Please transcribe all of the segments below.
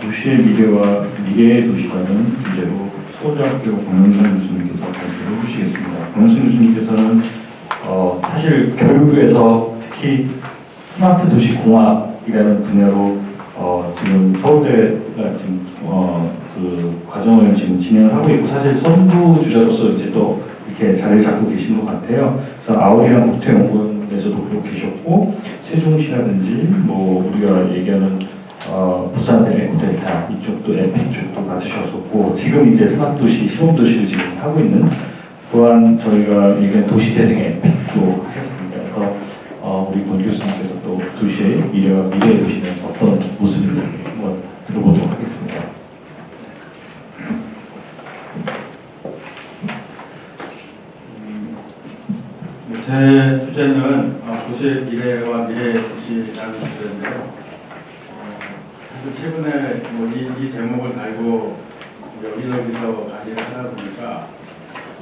도시의 미래와 미래의 도시라는 주제로 서울대학교 권영선 교수님께서 발표를 해주시겠습니다. 권영선 교수님께서는 어, 사실 교육에서 특히 스마트 도시 공학이라는 분야로 어, 지금 서울대가 지금 어, 그 과정을 지금 진행을 하고 있고 사실 선두 주자로서 이제 또 이렇게 자리를 잡고 계신 것 같아요. 그래서 아울이랑 국토연구원에서도 그렇고 계셨고 세종시라든지 뭐 우리가 얘기하는 어, 부산 에코델타 이쪽도 MP 쪽도 맡으셨었고 지금 이제 스마트 도시 시범 도시를 지금 하고 있는 또한 저희가 얘기한 도시재생 MP도 하셨습니다. 그래서 어, 우리 권 교수님께서 또 도시의 미래와 미래의 도시는 어떤 모습인지 한번 들어보도록 하겠습니다. 제 주제는 어, 도시의 미래와 미래의 도시라는 주제인데요. 어, 사실 최근에 뭐이 이 제목을 달고 여기저기서 강의를 하다 보니까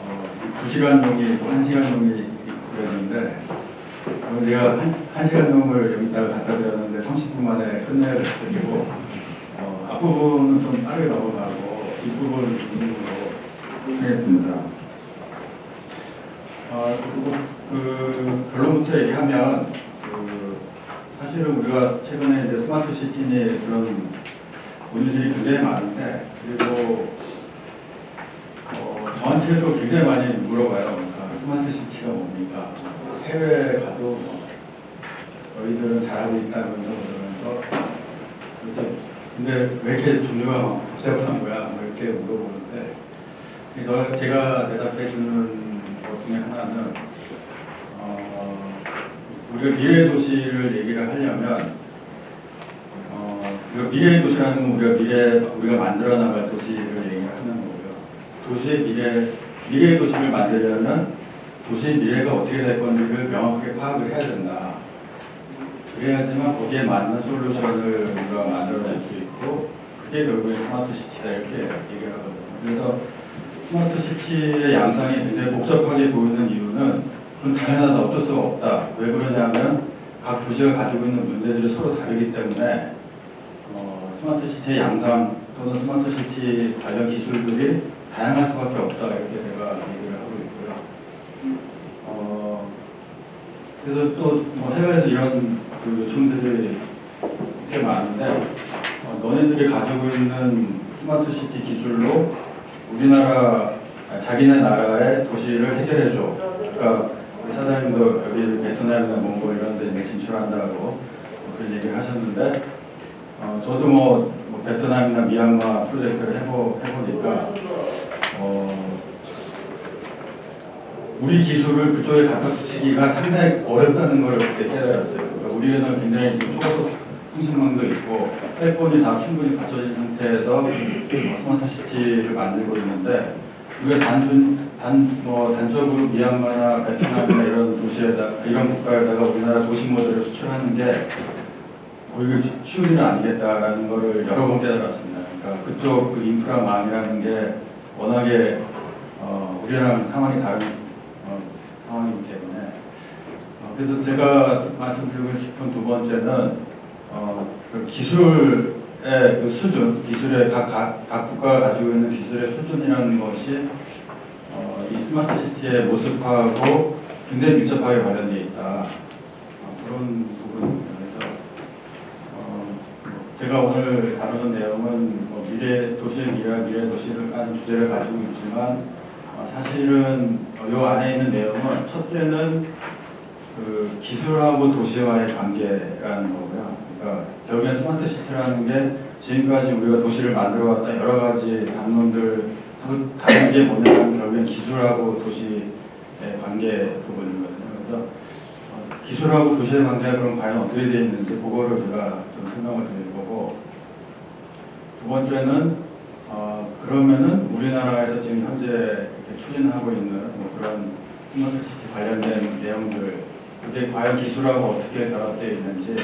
어, 2시간용이 있고 1시간용이 그랬는데 어, 제가 한, 1시간용을 여기다가 갖다 드렸는데 30분 만에 끝내야 됐고 어, 앞부분은 좀 빠르게 넘어가고 뒷부분을 중심으로 하겠습니다. 아, 그리고 그 결론부터 얘기하면 그 사실은 우리가 최근에 이제 스마트 시티니 그런 문의들이 굉장히 많은데 그리고 어, 저한테도 굉장히 많이 물어봐요. 그러니까 스마트 시티가 뭡니까? 해외에 가도 뭐 너희들은 잘하고 있다는 그러면서. 근데 왜 이렇게 종류가 막 복잡한 거야? 뭐 이렇게 물어보는데 그래서 제가 대답해 주는 것 중에 하나는 어, 우리가 미래 도시를 얘기를 하려면 미래 도시라는 건 우리가 미래 우리가 만들어 나갈 도시를 얘기를 하는 거고요. 도시의 미래 미래의 도시를 만들려면 도시의 미래가 어떻게 될 건지를 명확하게 파악을 해야 된다. 그래야지만 거기에 맞는 솔루션을 우리가 만들어낼 수 있고 그게 결국에 스마트 시티다 이렇게 얘기를 하거든요. 그래서 스마트 시티의 양상이 굉장히 복잡하게 보이는 이유는 그건 당연하다 어쩔 수가 없다. 왜 그러냐면 각 도시가 가지고 있는 문제들이 서로 다르기 때문에 어, 스마트 시티의 양상 또는 스마트 시티 관련 기술들이 다양할 수밖에 없다 이렇게 제가 얘기를 하고 있고요. 어, 그래서 또 뭐 해외에서 이런 그 요청들이 꽤 많은데 어, 너네들이 가지고 있는 스마트 시티 기술로 우리나라 아, 자기네 나라의 도시를 해결해줘. 그러니까 사장님도 여기 베트남이나 몽골 이런 데 진출한다고 뭐 그런 얘기를 하셨는데 어, 저도 뭐, 뭐 베트남이나 미얀마 프로젝트를 해보, 해보니까 어, 우리 기술을 그쪽에 갖다 붙이기가 상당히 어렵다는 걸 그때 깨달았어요. 그러니까 우리는 굉장히 지금 초고속 통신망도 있고 헬폰이 다 충분히 갖춰진 상태에서 어, 스마트 시티를 만들고 있는데 우리가 단순 단뭐 단적으로 미얀마나 베트남이나 이런 도시에다 이런 국가에다가 우리나라 도시 모델을 수출하는 게 오히려 쉬운 일은 아니겠다라는 것을 여러 번 깨달았습니다. 그러니까 그쪽 그 인프라 망이라는 게 워낙에 어, 우리랑 상황이 다른 어, 상황이기 때문에 어, 그래서 제가 말씀드리고 싶은 두 번째는 어, 그 기술의 그 수준, 기술의 각, 각, 각 국가가 가지고 있는 기술의 수준이라는 것이 어, 이 스마트 시티의 모습하고 굉장히 밀접하게 관련되어 있다. 어, 그런 어, 제가 오늘 다루는 내용은 뭐 미래 도시의 미래, 미래 도시를 까는 주제를 가지고 있지만 어, 사실은 이 안에 있는 내용은 첫째는 그 기술하고 도시와의 관계라는 거고요. 그러니까 결국엔 스마트 시티라는 게 지금까지 우리가 도시를 만들어왔던 여러 가지 담론들 다른 게 뭐냐면 결국엔 기술하고 도시의 관계 부분이거든요. 그래서 어, 기술하고 도시의 관계가 그럼 과연 어떻게 되어 있는지 그거를 제가 좀 설명을 드릴 거고 두 번째는 어, 그러면은 우리나라에서 지금 현재 추진하고 있는 뭐 그런 스마트 시티 관련된 내용들 그게 과연 기술하고 어떻게 결합되어 있는지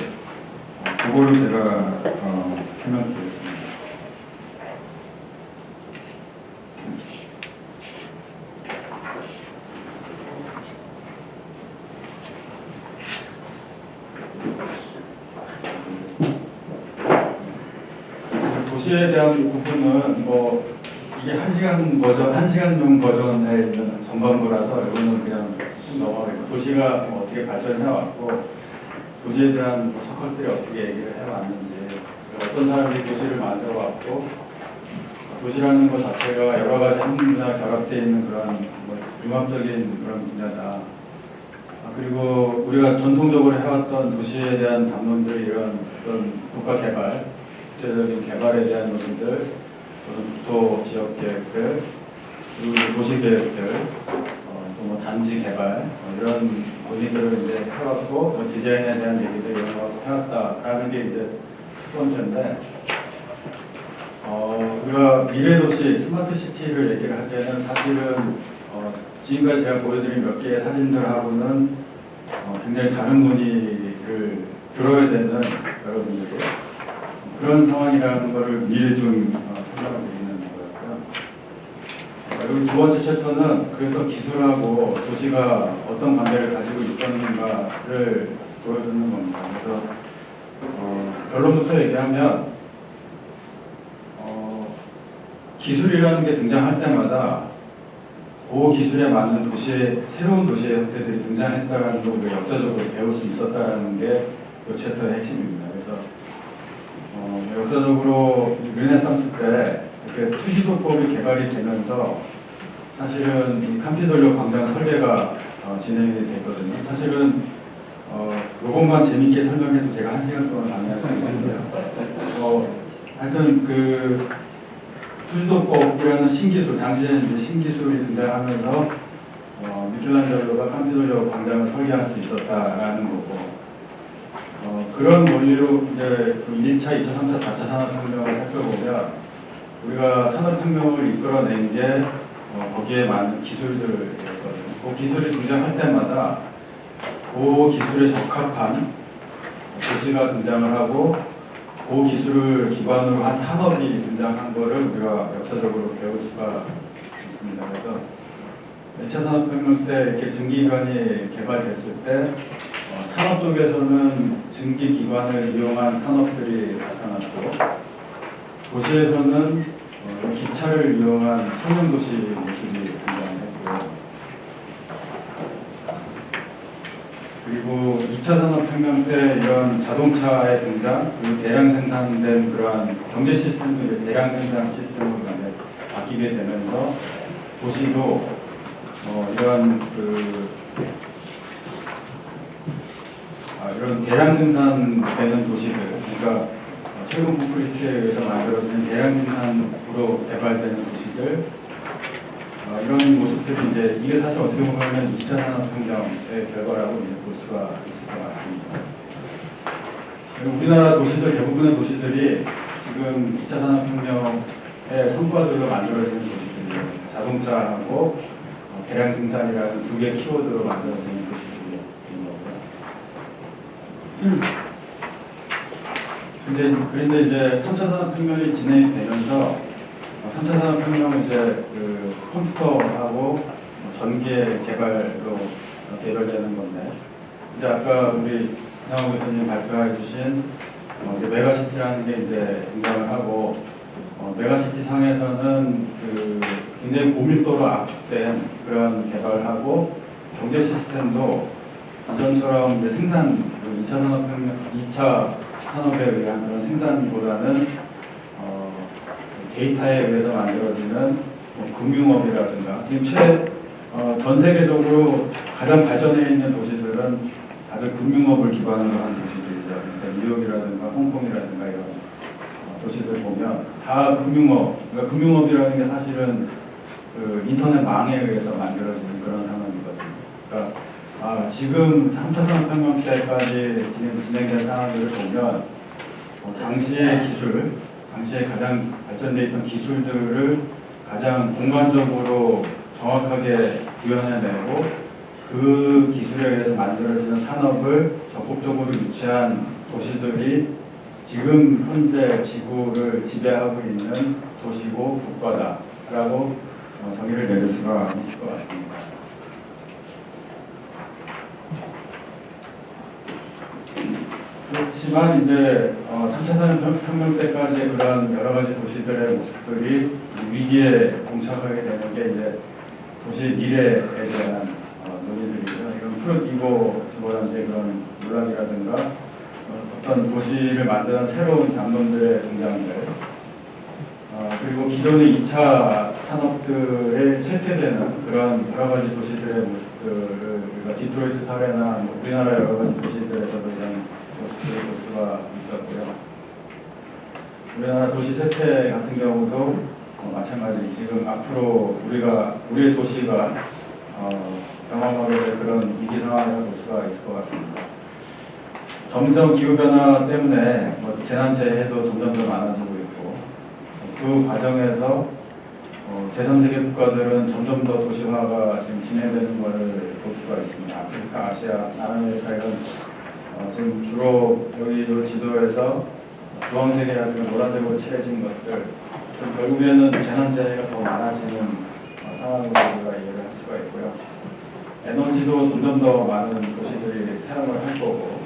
어, 그거를 제가 어, 설명드리겠습 도시에 대한 부분은 뭐 이게 한 시간 버전, 한 시간용 버전에 있는 전반부라서 이거는 그냥 쭉 넘어가고 도시가 뭐 어떻게 발전해 왔고 도시에 대한 뭐 서클들이 어떻게 얘기를 해왔는지 어떤 사람들이 도시를 만들어 왔고 도시라는 것 자체가 여러 가지 학문이나 결합되어 있는 그런 뭐 융합적인 그런 분야다. 아, 그리고 우리가 전통적으로 해왔던 도시에 대한 담론들 이런 어떤 국가 개발, 구체적인 개발에 대한 논의들, 어떤 구토 지역 계획들, 그리고 도시 계획들, 어, 또뭐 단지 개발 어, 이런 논의들을 이제 해왔고 뭐 디자인에 대한 얘기들 이런 거 해왔다라는 게 이제 첫 번째인데 어, 우리가 미래 도시 스마트 시티를 얘기를 할 때는 사실은 어, 지금까지 제가 보여드린 몇 개의 사진들하고는 어, 굉장히 다른 논의를 들어야 되는 여러분들이 그런 상황이라는 것을 미리 좀 어, 생각을 드리는 거였고요. 어, 그리고 두 번째 챕터는 그래서 기술하고 도시가 어떤 관계를 가지고 있었는가를 보여주는 겁니다. 그래서 어, 결론부터 얘기하면 어, 기술이라는 게 등장할 때마다 그 기술에 맞는 도시의 새로운 도시의 형태들이 등장했다는 걸 역사적으로 배울 수 있었다는 게 이 챕터의 핵심입니다. 역사적으로 르네상스 때 이렇게 투시도법이 개발이 되면서 사실은 이 캄피돌리오 광장 설계가 어, 진행이 됐거든요. 사실은 어, 요것만 재밌게 설명해도 제가 한 시간 동안 강의할 수 있는데요. 어, 하여튼 그 투시도법이라는 신기술, 당시에 이제 신기술이 등장하면서 어, 미켈란젤로가 캄피돌리오 광장을 설계할 수 있었다라는 거고 어, 그런 원리로 이제 그 1차, 2차, 3차, 4차 산업혁명을 살펴보면 우리가 산업혁명을 이끌어낸 게 어, 거기에 많은 기술들이었거든요. 그 기술이 등장할 때마다 그 기술에 적합한 도시가 등장을 하고 그 기술을 기반으로 한 산업이 등장한 거를 우리가 역사적으로 배울 수가 있습니다. 그래서 2차 산업혁명 때 이렇게 증기기관이 개발됐을 때 어, 산업 쪽에서는 증기기관을 이용한 산업들이 나타났고 도시에서는 어, 기차를 이용한 청년도시 모습이 등장했고 그리고 2차 산업혁명 때 이런 자동차의 등장, 그리고 대량 생산된 그러한 경제 시스템도 이제 대량 생산 시스템으로 바뀌게 되면서 도시도 어, 이런 그 아, 이런 대량 생산되는 도시들, 그러니까 콘크리트에 의해서 만들어진 대량 생산으로 개발되는 도시들, 어, 이런 모습들이 이제 이게 사실 어떻게 보면 2차 산업혁명의 결과라고 이제 볼 수가 있을 것 같습니다. 우리나라 도시들 대부분의 도시들이 지금 2차 산업혁명의 성과들로 만들어지는 도시들이에요. 자동차하고 어, 대량 생산이라는 두 개 키워드로 만들어지는 도시들인 거고요. 근데 그런데 이제 3차 산업혁명이 진행이 되면서 3차 산업혁명은 이제 그 컴퓨터하고 뭐 전기의 개발로 개발되는 건데 이제 아까 우리 이상호 교수님 발표해 주신 어, 메가시티라는 게 이제 등장을 하고 어, 메가시티 상에서는 그 굉장히 고밀도로 압축된 그런 개발을 하고 경제 시스템도 이전처럼 생산, 그 2차 산업혁명, 2차 산업에 의한 그런 생산보다는 어, 데이터에 의해서 만들어지는 뭐 금융업이라든가 지금 최, 어, 전 세계적으로 가장 발전해 있는 도시들은 다들 금융업을 기반으로 한 도시들이죠. 그러니까 뉴욕이라든가 홍콩이라든가 이런 어, 도시들 보면 다 금융업, 그러니까 금융업이라는 게 사실은 그 인터넷 망에 의해서 만들어지는 그런 상황이거든요. 그러니까 아, 지금 3차 산업혁명 때까지 진행, 진행된 상황들을 보면 어, 당시의 기술, 당시에 가장 발전되어 있던 기술들을 가장 공간적으로 정확하게 구현해내고 그 기술에 의해서 만들어지는 산업을 적극적으로 유치한 도시들이 지금 현재 지구를 지배하고 있는 도시고 국가다라고 어, 정의를 내릴 수가 있을 것 같습니다. 그렇지 그렇지만 이제 어, 3차 산업혁명 때까지 그런 여러 가지 도시들의 모습들이 위기에 봉착하게 되는 게 이제 도시 미래에 대한 어, 논의들이죠. 이런 프로기고 뭐라든지 그런 논란이라든가 어, 어떤 도시를 만드는 새로운 담론들의 등장들 어, 그리고 기존의 2차 산업들에 쇠퇴되는 그런 여러 가지 도시들의 모습들을 우리가 디트로이트 사례나 뭐 우리나라 여러 가지 도시들에서도 수가 있었고요. 우리나라 도시 쇠퇴 같은 경우도 어, 마찬가지 지금 앞으로 우리가 우리의 도시가 어, 경험하게 될 그런 위기 상황이라고 볼 수가 있을 것 같습니다. 점점 기후 변화 때문에 뭐 재난 재해도 점점 더 많아지고 있고 그 과정에서 어, 제3세계 국가들은 점점 더 도시화가 지금 진행되는 것을 볼 수가 있습니다. 아프리카, 아시아, 남아메리카 이런 어, 지금 주로 여기 이 지도에서 주황색이라든가 노란색으로 칠해진 것들 그 결국에는 재난재해가 더 많아지는 어, 상황으로 우리가 이해를 할 수가 있고요. 에너지도 점점 더 많은 도시들이 사용을 하고